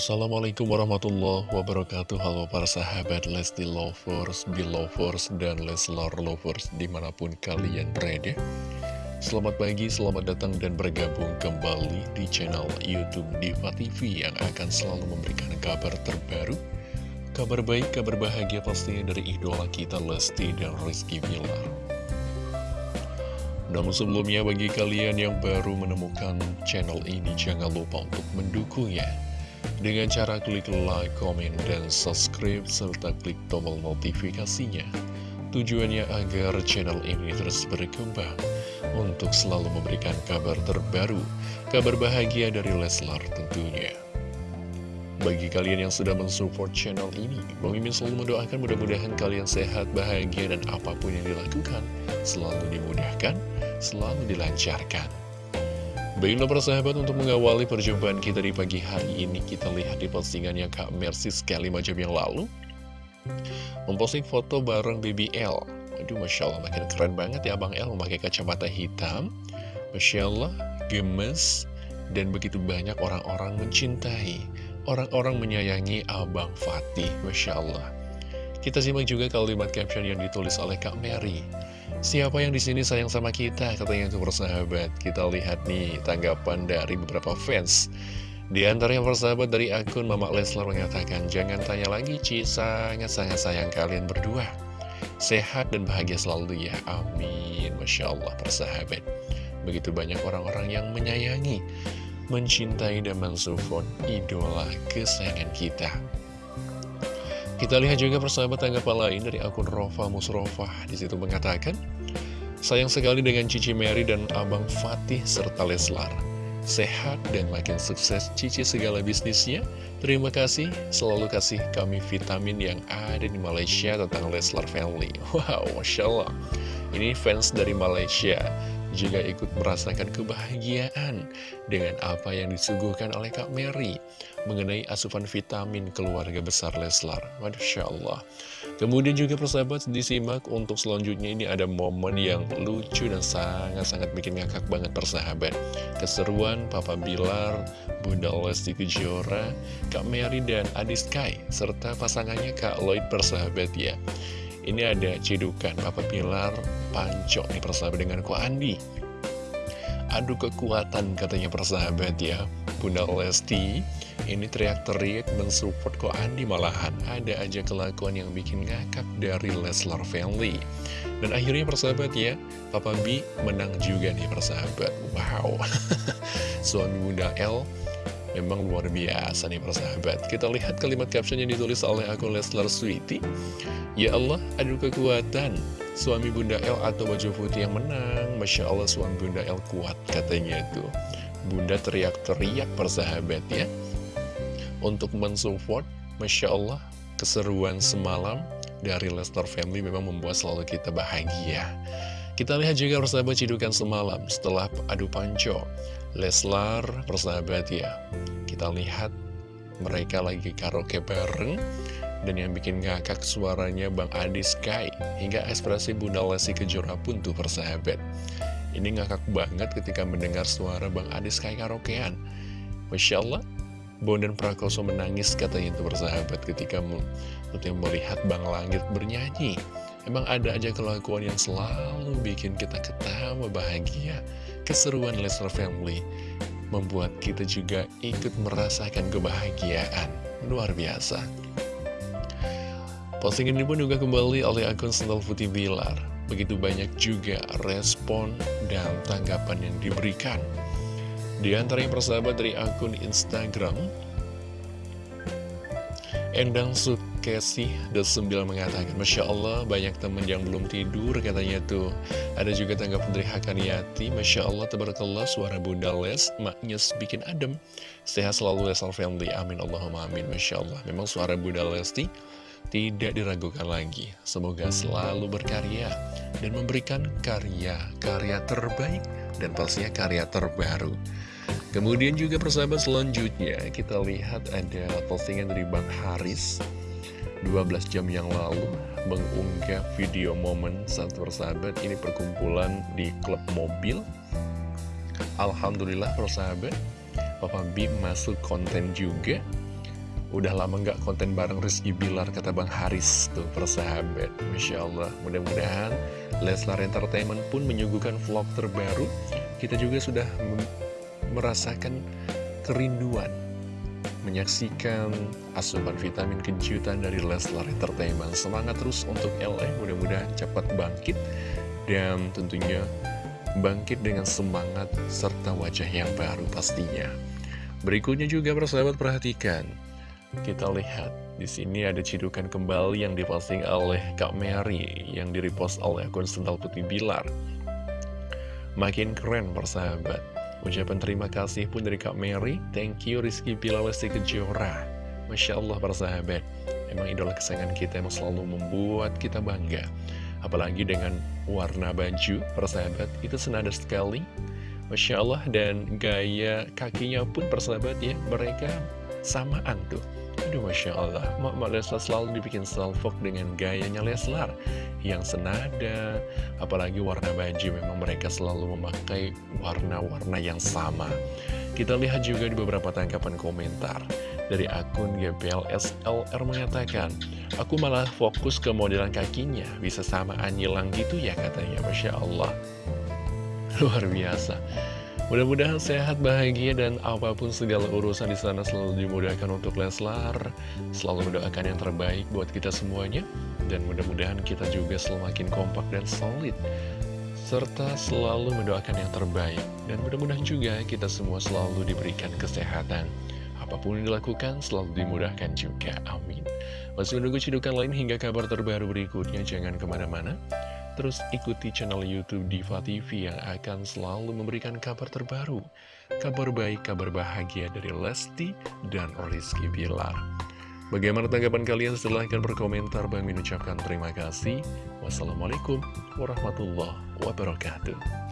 Assalamualaikum warahmatullahi wabarakatuh. Halo para sahabat Lesti Lovers, Belovers, dan Leslar Lovers di mana pun kalian berada. Selamat pagi, selamat datang dan bergabung kembali di channel Youtube Diva TV Yang akan selalu memberikan kabar terbaru. Kabar baik, kabar bahagia pastinya dari idola kita Lesti dan Rizky Bilar. Namun sebelumnya bagi kalian yang baru menemukan channel ini jangan lupa untuk mendukungnya dengan cara klik like, komen, dan subscribe serta klik tombol notifikasinya. Tujuannya agar channel ini terus berkembang untuk selalu memberikan kabar terbaru, kabar bahagia dari Leslar tentunya. Bagi kalian yang sudah mensupport channel ini, Bang Mimin selalu mendoakan mudah-mudahan kalian sehat, bahagia, dan apa pun yang dilakukan selalu dimudahkan, selalu dilancarkan. Baiklah persahabat untuk mengawali perjumpaan kita di pagi hari ini, kita lihat di postingannya Kak Mercy sekali macam yang lalu. Memposting foto bareng BBL. Aduh, Masya Allah, makin keren banget ya Bang L memakai kacamata hitam. Masya Allah, gemes, dan begitu banyak orang-orang mencintai Orang-orang menyayangi Abang Fatih, Masya Allah. Kita simak juga kalimat caption yang ditulis oleh Kak Mary. Siapa yang di sini sayang sama kita, katanya untuk persahabat. Kita lihat nih tanggapan dari beberapa fans. Di antara yang persahabat dari akun Mama Leslar mengatakan, Jangan tanya lagi Ci, sangat-sangat sayang kalian berdua. Sehat dan bahagia selalu ya, amin. Masya Allah persahabat. Begitu banyak orang-orang yang menyayangi mencintai dan mensupport idola kesayangan kita. Kita lihat juga persahabat tanggapan lain dari akun Rova Musrofah. Di situ mengatakan, Sayang sekali dengan Cici Mary dan Abang Fatih serta Leslar. Sehat dan makin sukses Cici segala bisnisnya. Terima kasih, selalu kasih kami vitamin yang ada di Malaysia tentang Leslar Family. Wow, Masya Allah. Ini fans dari Malaysia juga ikut merasakan kebahagiaan dengan apa yang disuguhkan oleh Kak Mary mengenai asupan vitamin keluarga besar Leslar. Masya Allah. Kemudian juga persahabat disimak untuk selanjutnya ini ada momen yang lucu dan sangat-sangat bikin ngakak banget persahabat. Keseruan Papa Bilar, Bunda Lesti Kejora, Kak Mary dan Adi Sky, serta pasangannya Kak Lloyd persahabat ya. Ini ada cedukan Papa Pilar Pancok nih persahabat dengan Ko Andi Adu kekuatan katanya persahabat ya. Bunda Lesti ini teriak-teriak mensupport Ko Andi malahan. Ada aja kelakuan yang bikin ngakak dari Leslar Family. Dan akhirnya persahabat ya Papa B menang juga nih persahabat. Wow. Suami Bunda L Memang luar biasa nih persahabat Kita lihat kalimat caption yang ditulis oleh akun Leslar Sweety Ya Allah, adu kekuatan. Suami Bunda L atau baju putih yang menang. Masya Allah suami Bunda L kuat katanya itu. Bunda teriak-teriak persahabat ya. Untuk mensupport Masya Allah Keseruan semalam dari Lester Family memang membuat selalu kita bahagia kita lihat juga persahabat cidukan semalam setelah adu panco. Leslar persahabat ya. Kita lihat mereka lagi karaoke bareng. Dan yang bikin ngakak suaranya Bang Adi Sky. Hingga ekspresi Bunda Lesti Kejora pun tuh persahabat. Ini ngakak banget ketika mendengar suara Bang Adi Sky karaokean. Masya Allah, Bondan Prakoso menangis katanya itu bersahabat ketika melihat Bang Langit bernyanyi. Emang ada aja kelakuan yang selalu bikin kita ketawa bahagia. Keseruan Lester Family Membuat kita juga ikut merasakan kebahagiaan. Luar biasa. Postingan ini pun juga kembali oleh akun Sental Putih Bilar. Begitu banyak juga respon dan tanggapan yang diberikan. Di antara persahabat dari akun Instagram Endang Sut Kesi29 mengatakan Masya Allah banyak temen yang belum tidur katanya tuh. Ada juga tanggapan dari Hakaniati Masya Allah tebarkallah suara Bunda Les Maknya bikin adem. Sehat selalu Lesal Family Amin Allahumma amin Masya Allah. Memang suara Bunda Lesti tidak diragukan lagi. Semoga selalu berkarya Dan memberikan karya-karya terbaik Dan pastinya karya terbaru. Kemudian juga persahabat selanjutnya kita lihat ada postingan dari Bang Haris. 12 jam yang lalu mengunggah video momen saat persahabat ini perkumpulan di klub mobil. Alhamdulillah persahabat Papa B masuk konten juga. Udah lama nggak konten bareng Rizky Bilar kata Bang Haris tuh persahabat Masya Allah. Mudah-mudahan Leslar Entertainment pun menyuguhkan vlog terbaru. Kita juga sudah merasakan kerinduan Menyaksikan asupan vitamin kejutan dari Leslar Entertainment Semangat terus untuk LA mudah-mudahan cepat bangkit Dan tentunya bangkit dengan semangat serta wajah yang baru pastinya Berikutnya juga persahabat perhatikan kita lihat di sini ada cidukan kembali yang diposting oleh Kak Mary yang direpost oleh akun Sental Putih Bilar. Makin keren persahabat. Ucapan terima kasih pun dari Kak Mary. Thank you Rizky Lesti Kejora. Masya Allah persahabat. Emang idola kesayangan kita yang selalu membuat kita bangga. Apalagi dengan warna baju persahabat itu senada sekali. Masya Allah dan gaya kakinya pun persahabat ya mereka samaan tuh Aduh Masya Allah. Mak Leslar selalu dibikin salfok dengan gayanya Leslar Yang senada. Apalagi warna baju memang mereka selalu memakai warna-warna yang sama. Kita lihat juga di beberapa tangkapan komentar Dari akun GPLSLR mengatakan Aku malah fokus ke modelan kakinya. Bisa sama anyilang gitu ya katanya. Masya Allah. Luar biasa Mudah-mudahan sehat, bahagia, dan apa pun segala urusan di sana selalu dimudahkan untuk Leslar. Selalu mendoakan yang terbaik buat kita semuanya. Dan mudah-mudahan kita juga selalu makin kompak dan solid. Serta selalu mendoakan yang terbaik. Dan mudah-mudahan juga kita semua selalu diberikan kesehatan. Apa pun yang dilakukan selalu dimudahkan juga. Amin. Masih menunggu cidukan lain hingga kabar terbaru berikutnya. Jangan ke mana-mana. Terus ikuti channel Youtube Diva TV yang akan selalu memberikan kabar terbaru, kabar baik, kabar bahagia dari Lesti dan Rizky Bilar. Bagaimana tanggapan kalian? Silahkan berkomentar. Bang mengucapkan terima kasih. Wassalamualaikum warahmatullahi wabarakatuh.